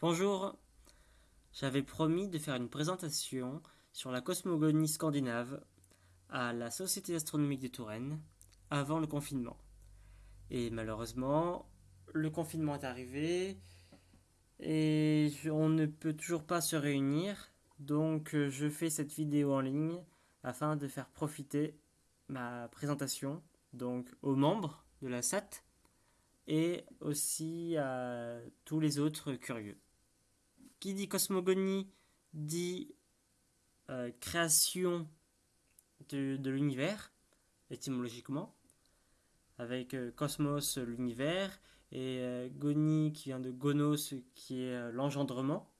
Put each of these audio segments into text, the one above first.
Bonjour, j'avais promis de faire une présentation sur la cosmogonie scandinave à la Société astronomique de Touraine avant le confinement. Et malheureusement, le confinement est arrivé et on ne peut toujours pas se réunir, donc je fais cette vidéo en ligne afin de faire profiter ma présentation donc aux membres de la SAT et aussi à tous les autres curieux. Qui dit cosmogonie dit euh, création de, l'univers, étymologiquement, avec euh, cosmos, l'univers, et euh, goni qui vient de gonos, qui est l'engendrement.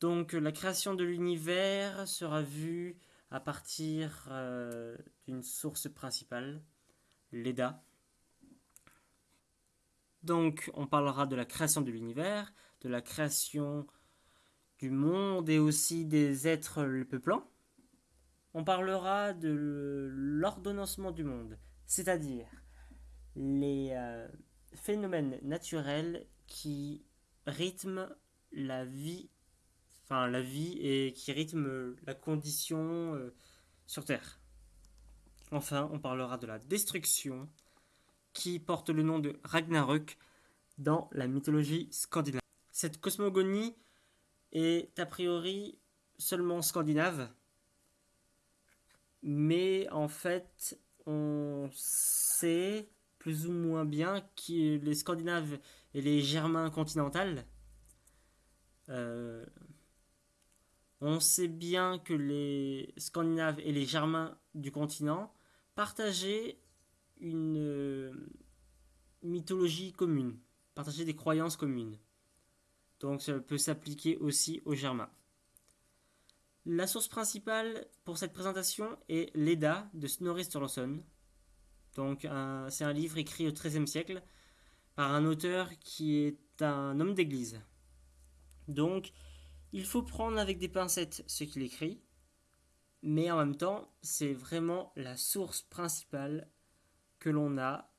Donc la création de l'univers sera vue à partir d'une source principale, l'EDA, donc, on parlera de la création de l'univers, de la création du monde et aussi des êtres le peuplant. On parlera de l'ordonnancement du monde, c'est-à-dire les euh, phénomènes naturels qui rythment la vie, enfin la vie et qui rythment la condition euh, sur Terre. Enfin, on parlera de la destruction, qui porte le nom de Ragnarök dans la mythologie scandinave. Cette cosmogonie est a priori seulement scandinave, mais en fait on sait plus ou moins bien que les Scandinaves et les Germains continentaux, euh, on sait bien que les Scandinaves et les Germains du continent partageaient une euh, mythologie commune, partager des croyances communes. Donc ça peut s'appliquer aussi aux Germains. La source principale pour cette présentation est l'Eda de Snorri Sturluson. Donc c'est un livre écrit au XIIIe siècle par un auteur qui est un homme d'église. Donc il faut prendre avec des pincettes ce qu'il écrit, mais en même temps c'est vraiment la source principale que l'on a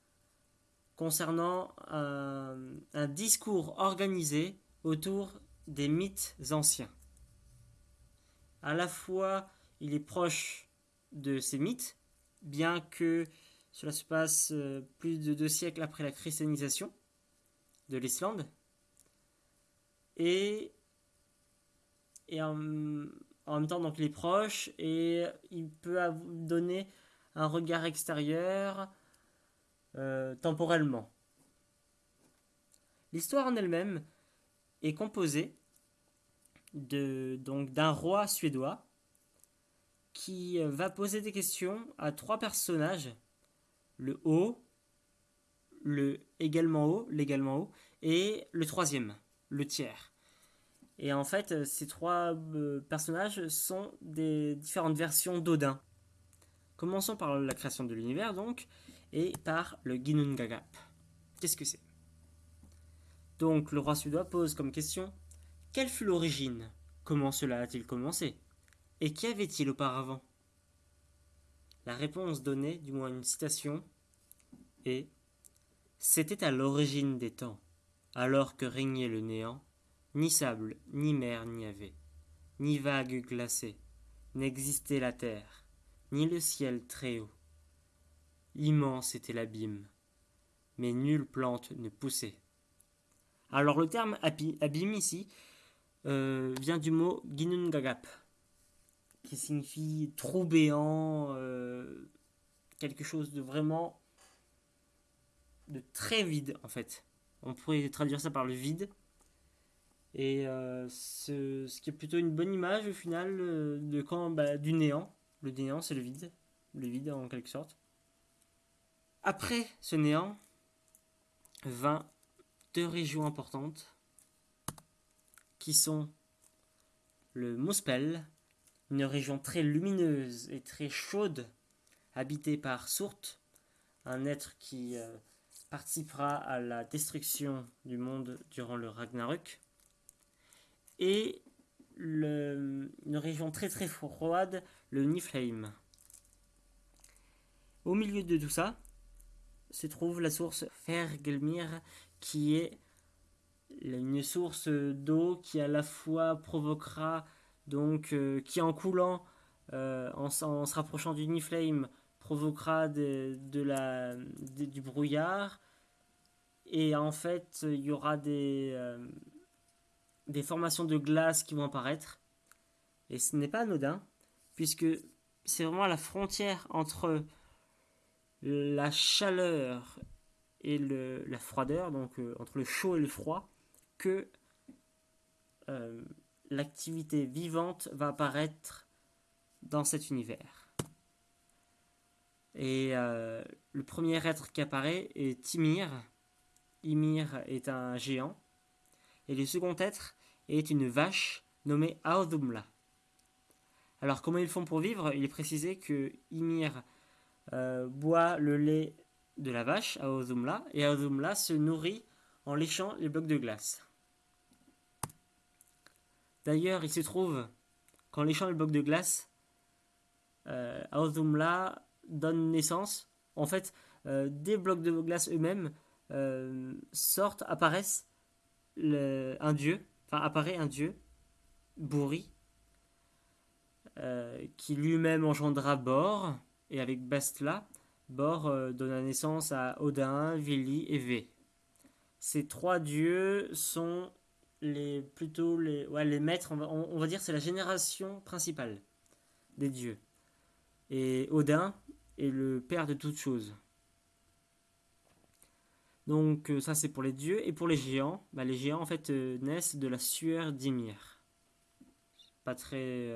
concernant un, discours organisé autour des mythes anciens. À la fois, il est proche de ces mythes, bien que cela se passe euh, plus de deux siècles après la christianisation de l'Islande, et, en, même temps, donc, il est proche, et il peut donner un regard extérieur, euh, temporellement. L'histoire en elle-même est composée de, donc d'un roi suédois qui euh, va poser des questions à trois personnages, le haut, le également haut, l'également haut, et le troisième, le tiers. Et en fait, ces trois euh, personnages sont des différentes versions d'Odin. Commençons par la création de l'univers, donc et par le Ginnungagap. Qu'est-ce que c'est? Donc le roi suédois pose comme question Quelle fut l'origine? Comment cela a-t-il commencé? Et qu'y avait-il auparavant? La réponse donnée, du moins une citation, est C'était à l'origine des temps, alors que régnait le néant, ni sable, ni mer n'y avait, ni vague glacée, n'existait la terre, ni le ciel très haut. Immense était l'abîme, mais nulle plante ne poussait. Alors le terme abîme ici euh, vient du mot Ginungagap, qui signifie trou béant, euh, quelque chose de vraiment de très vide en fait. On pourrait traduire ça par le vide. Et euh, ce, qui est plutôt une bonne image au final de quand bah, du néant. Le néant c'est le vide, le vide en quelque sorte. Après ce néant, vint deux régions importantes qui sont le Mospel, une région très lumineuse et très chaude, habitée par Sourt, un être qui euh, participera à la destruction du monde durant le Ragnarök, et une région très très froide, le Niflheim. Au milieu de tout ça, se trouve la source Fergelmir qui est une source d'eau qui à la fois provoquera donc qui en coulant en, se rapprochant du Niflame provoquera de, la, du brouillard. Et en fait il y aura des, des formations de glace qui vont apparaître. Et ce n'est pas anodin puisque c'est vraiment la frontière entre la chaleur et le, la froideur, donc euh, entre le chaud et le froid, que euh, l'activité vivante va apparaître dans cet univers. Et euh, le premier être qui apparaît est Ymir. Ymir est un géant. Et le second être est une vache nommée Aodumla. Alors comment ils font pour vivre? Il est précisé que Ymir boit le lait de la vache, Aozumla, et Aozumla se nourrit en léchant les blocs de glace. D'ailleurs, il se trouve qu'en léchant les blocs de glace, euh, Aozumla donne naissance. En fait, euh, des blocs de glace eux-mêmes euh, sortent, apparaissent un dieu, enfin apparaît un dieu, Bourri, qui lui-même engendra Bor, et avec Bestla, Bor euh, donna naissance à Odin, Vili et Vé. Ces trois dieux sont les plutôt les, ouais, les maîtres, on va, dire c'est la génération principale des dieux. Et Odin est le père de toutes choses. Donc euh, ça c'est pour les dieux. Et pour les géants, bah, les géants en fait euh, naissent de la sueur d'Ymir. Pas très,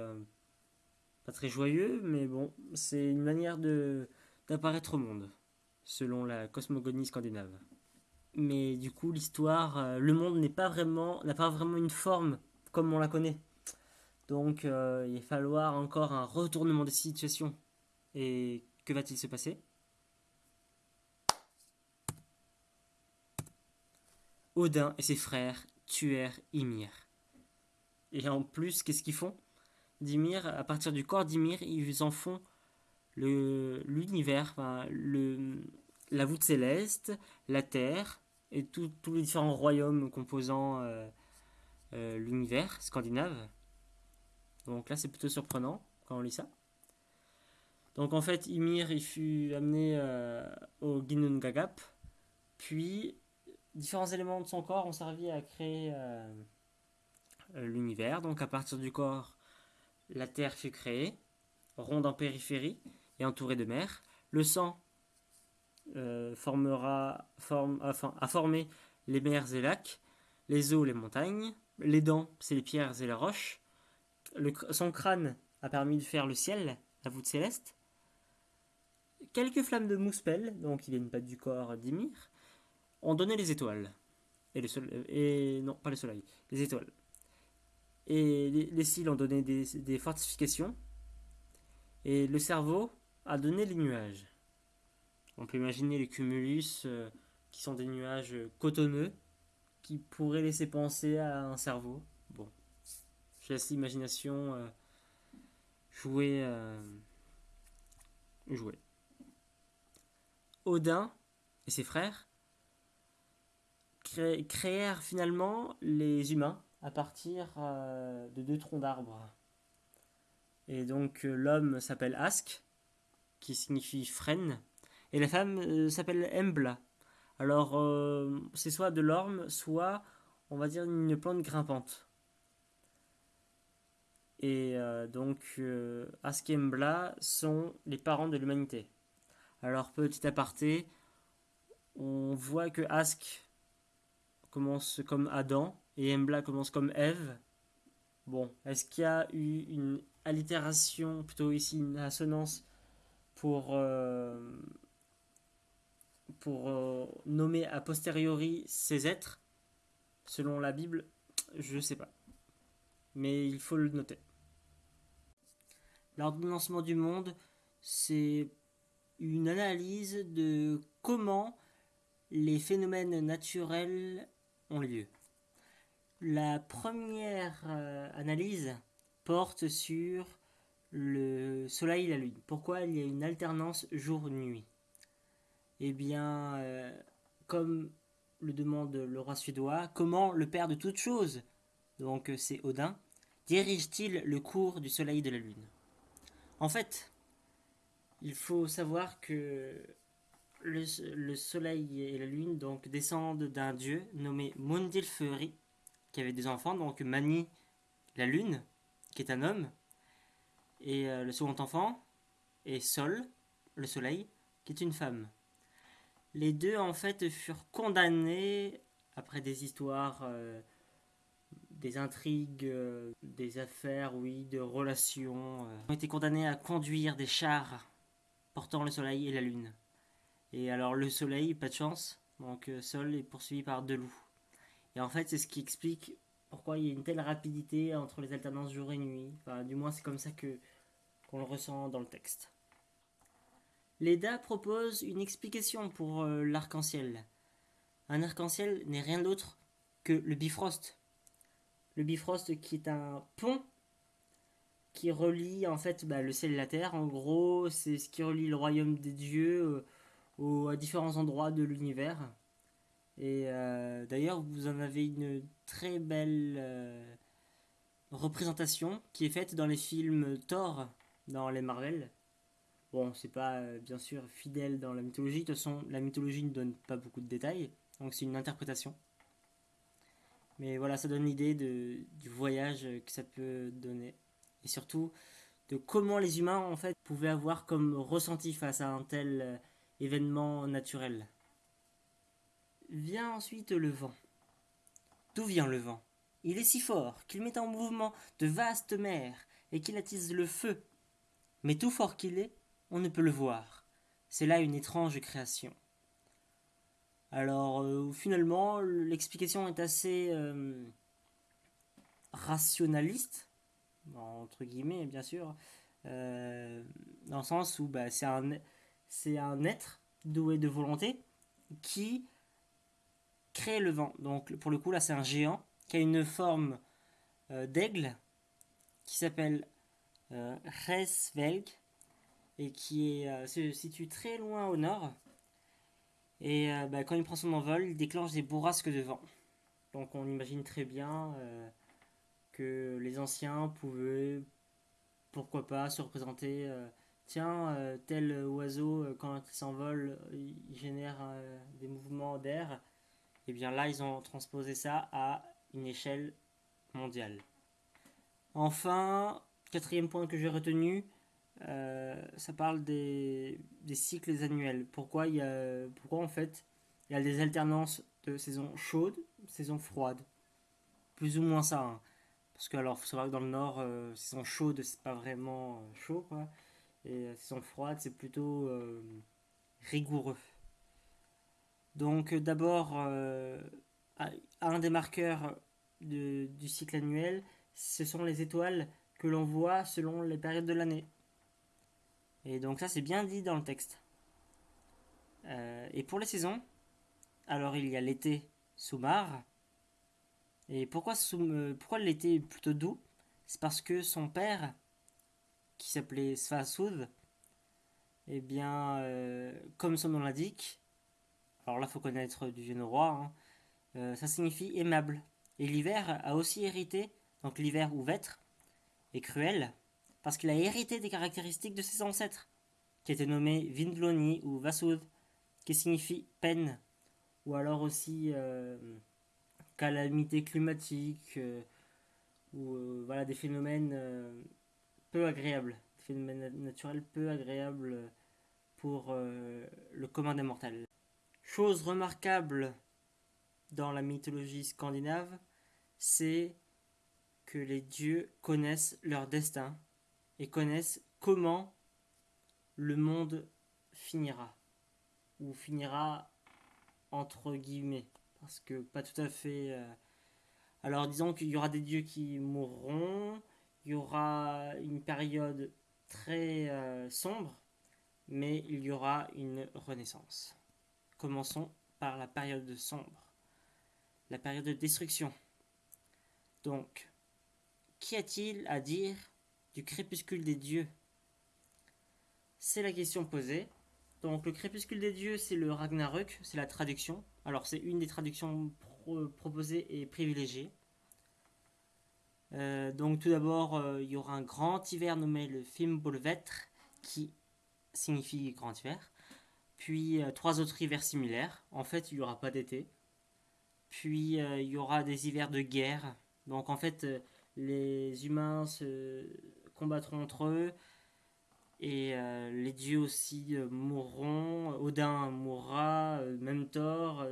pas très joyeux, mais bon, c'est une manière de d'apparaître au monde, selon la cosmogonie scandinave. Mais du coup, l'histoire, euh, le monde n'est pas vraiment, n'a pas vraiment une forme comme on la connaît. Donc, euh, il va falloir encore un retournement de situation. Et que va-t-il se passer? Odin et ses frères tuèrent Ymir. Et en plus, qu'est-ce qu'ils font? d'Ymir, à partir du corps d'Ymir, ils en font l'univers, la voûte céleste, la terre et tous les différents royaumes composant euh, euh, l'univers scandinave. Donc là, c'est plutôt surprenant quand on lit ça. Donc en fait, Ymir il fut amené euh, au Ginnungagap, puis différents éléments de son corps ont servi à créer l'univers. Donc à partir du corps la terre fut créée, ronde en périphérie et entourée de mer. Le sang euh, formera, a formé les mers et lacs, les eaux, les montagnes. Les dents, c'est les pierres et les roches. son crâne a permis de faire le ciel, la voûte céleste. Quelques flammes de mouspel, donc il une pas du corps d'Ymir, ont donné les étoiles. Soleil, et non, pas le soleil, les étoiles. Et les, cils ont donné des, fortifications. Et le cerveau a donné les nuages. On peut imaginer les cumulus, euh, qui sont des nuages cotonneux, qui pourraient laisser penser à un cerveau. Bon, je laisse l'imagination euh, jouer, euh, jouer. Odin et ses frères créèrent finalement les humains à partir euh, de deux troncs d'arbres. Et donc euh, l'homme s'appelle Ask, qui signifie frêne, et la femme euh, s'appelle Embla. Alors c'est soit de l'orme, soit on va dire une plante grimpante. Et donc Ask et Embla sont les parents de l'humanité. Alors petit aparté, on voit que Ask commence comme Adam, et Embla commence comme Eve. Bon, est-ce qu'il y a eu une allitération, plutôt ici une assonance, pour, euh, pour euh, nommer a posteriori ces êtres Selon la Bible, je ne sais pas. Mais il faut le noter. L'ordonnancement du monde, c'est une analyse de comment les phénomènes naturels ont lieu. La première euh, analyse porte sur le soleil et la lune. Pourquoi il y a une alternance jour-nuit? Eh bien, euh, comme le demande le roi suédois, comment le père de toutes choses, donc euh, c'est Odin, dirige-t-il le cours du soleil et de la lune? En fait, il faut savoir que le, soleil et la lune donc descendent d'un dieu nommé Mundilferi, qui avait des enfants, donc Mani, la lune, qui est un homme, et euh, le second enfant est Sol, le soleil, qui est une femme. Les deux en fait furent condamnés après des histoires, euh, des intrigues, euh, des affaires, oui, de relations. ont été condamnés à conduire des chars portant le soleil et la lune. Et alors le soleil, pas de chance, donc Sol est poursuivi par deux loups. Et en fait, c'est ce qui explique pourquoi il y a une telle rapidité entre les alternances jour et nuit. Enfin, du moins, c'est comme ça que le ressent dans le texte. Leda propose une explication pour euh, l'arc-en-ciel. Un arc-en-ciel n'est rien d'autre que le Bifrost. Le Bifrost qui est un pont qui relie en fait bah, le ciel et la terre. En gros, c'est ce qui relie le royaume des dieux euh, à différents endroits de l'univers. Et euh, d'ailleurs, vous en avez une très belle représentation qui est faite dans les films Thor, dans les Marvel. Bon, c'est pas euh, bien sûr fidèle dans la mythologie. De toute façon, la mythologie ne donne pas beaucoup de détails, donc c'est une interprétation. Mais voilà, ça donne l'idée du voyage que ça peut donner. Et surtout, de comment les humains, en fait, pouvaient avoir comme ressenti face à un tel événement naturel. Vient ensuite le vent. D'où vient le vent? Il est si fort qu'il met en mouvement de vastes mers et qu'il attise le feu. Mais tout fort qu'il est, on ne peut le voir. C'est là une étrange création. Alors euh, finalement, l'explication est assez euh, rationaliste, entre guillemets bien sûr, euh, dans le sens où bah, c'est un, être doué de volonté qui crée le vent. Donc pour le coup là c'est un géant qui a une forme d'aigle qui s'appelle euh, Resvelg et qui est, euh, se situe très loin au nord. Et euh, bah, quand il prend son envol, il déclenche des bourrasques de vent. Donc on imagine très bien que les anciens pouvaient, pourquoi pas, se représenter tiens, tel oiseau, quand il s'envole, il génère des mouvements d'air. Et eh bien là, ils ont transposé ça à une échelle mondiale. Enfin, quatrième point que j'ai retenu, ça parle des, cycles annuels. Pourquoi, en fait il y a des alternances de saison chaude, saison froide Plus ou moins ça. Hein. Parce que alors, faut savoir que dans le nord, saison chaude, c'est pas vraiment chaud, quoi. Et saison froide, c'est plutôt euh, rigoureux. Donc euh, d'abord, euh, un des marqueurs du cycle annuel, ce sont les étoiles que l'on voit selon les périodes de l'année. Et donc ça c'est bien dit dans le texte. et pour les saisons, alors il y a l'été Soumar. Et pourquoi, pourquoi l'été est plutôt doux? C'est parce que son père qui s'appelait Svasud, et eh bien, euh, comme son nom l'indique, alors là, faut connaître du vieux roi, hein, euh, ça signifie aimable. Et l'hiver a aussi hérité, donc l'hiver ou vêtre, est cruel, parce qu'il a hérité des caractéristiques de ses ancêtres, qui étaient nommés Vindloni ou Vasud, qui signifie peine, ou alors aussi euh, calamité climatique, ou voilà des phénomènes peu agréable, phénomène naturel peu agréable pour euh, le commun des mortels. Chose remarquable dans la mythologie scandinave, c'est que les dieux connaissent leur destin et connaissent comment le monde finira, ou finira entre guillemets, parce que pas tout à fait... Euh, alors disons qu'il y aura des dieux qui mourront, il y aura une période très euh, sombre, mais il y aura une renaissance. Commençons par la période sombre, la période de destruction. Donc, qu'y a-t-il à dire du crépuscule des dieux? C'est la question posée. Donc le crépuscule des dieux, c'est le Ragnarök, c'est la traduction. Alors c'est une des traductions proposées et privilégiées. Euh, donc tout d'abord, euh, il y aura un grand hiver nommé le Fimbulvetr, qui signifie grand hiver. Puis euh, trois autres hivers similaires. En fait, il n'y aura pas d'été. Puis il y aura des hivers de guerre. Donc en fait, les humains se combattront entre eux. Et les dieux aussi mourront. Odin mourra, même Thor,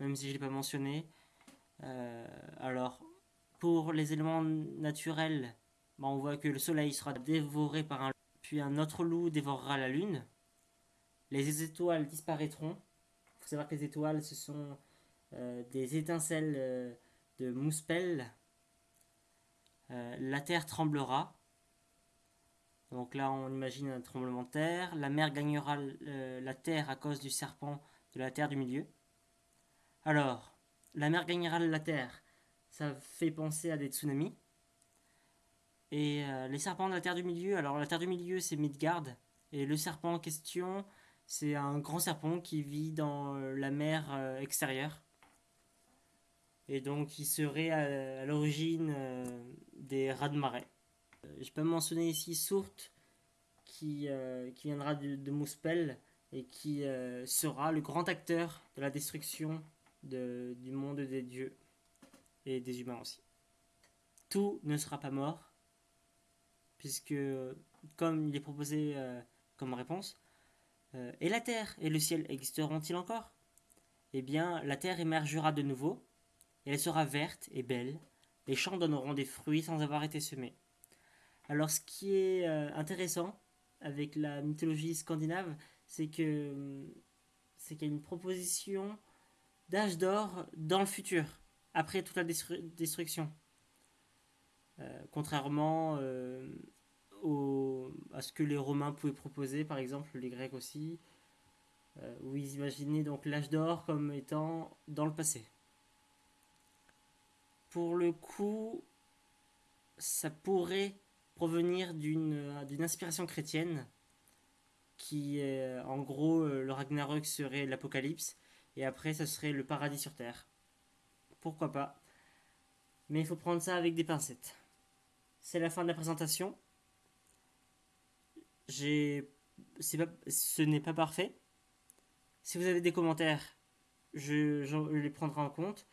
même si je ne l'ai pas mentionné. alors, pour les éléments naturels, bah, on voit que le soleil sera dévoré par un loup, puis un autre loup dévorera la lune. Les étoiles disparaîtront. Il faut savoir que les étoiles, ce sont euh, des étincelles euh, de mouspel. Euh, la terre tremblera. Donc là, on imagine un tremblement de terre. La mer gagnera la terre à cause du serpent de la terre du milieu. Alors, la mer gagnera la terre ça fait penser à des tsunamis. Et euh, les serpents de la Terre du Milieu, alors la Terre du Milieu c'est Midgard, et le serpent en question c'est un grand serpent qui vit dans euh, la mer euh, extérieure. Et donc il serait à, l'origine des rats de marée. Je peux mentionner ici Sourt qui, qui viendra de, Mouspel et qui sera le grand acteur de la destruction de, du monde des dieux et des humains aussi. Tout ne sera pas mort, puisque, comme il est proposé euh, comme réponse, euh, et la terre et le ciel existeront-ils encore? Eh bien, la terre émergera de nouveau, et elle sera verte et belle, les champs donneront des fruits sans avoir été semés. Alors, ce qui est euh, intéressant avec la mythologie scandinave, c'est que c'est qu'il y a une proposition d'âge d'or dans le futur après toute la destruction. Euh, contrairement euh, à ce que les Romains pouvaient proposer, par exemple les Grecs aussi, où ils imaginaient donc l'âge d'or comme étant dans le passé. Pour le coup, ça pourrait provenir d'une inspiration chrétienne, qui est en gros le Ragnarök serait l'apocalypse, et après ça serait le paradis sur terre pourquoi pas. Mais il faut prendre ça avec des pincettes. C'est la fin de la présentation. Ce n'est pas parfait. Si vous avez des commentaires, je, les prendrai en compte.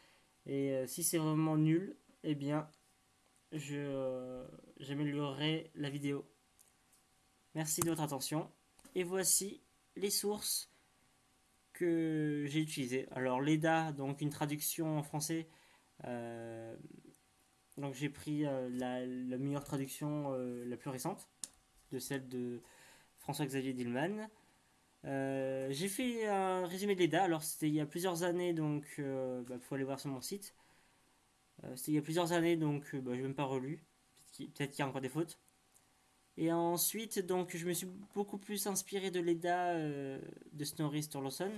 Et euh, si c'est vraiment nul, eh bien, je, euh, j'améliorerai la vidéo. Merci de votre attention. Et voici les sources que j'ai utilisé. Alors l'EDA, donc une traduction en français. Euh, donc j'ai pris euh, la, meilleure traduction, la plus récente, de celle de François-Xavier Dillman. J'ai fait un résumé de l'EDA, alors c'était il y a plusieurs années, donc il bah, faut aller voir sur mon site. c'était il y a plusieurs années, donc bah, je n'ai même pas relu. Peut-être qu'il y a encore des fautes. Et ensuite, donc, je me suis beaucoup plus inspiré de l'EDA euh, de Snorri Sturluson.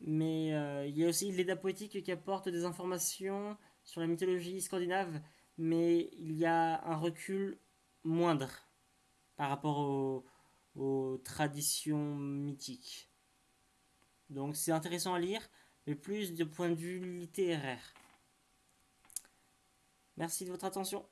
Mais euh, il y a aussi l'EDA poétique qui apporte des informations sur la mythologie scandinave, mais il y a un recul moindre par rapport aux, aux traditions mythiques. Donc c'est intéressant à lire, mais plus de point de vue littéraire. Merci de votre attention.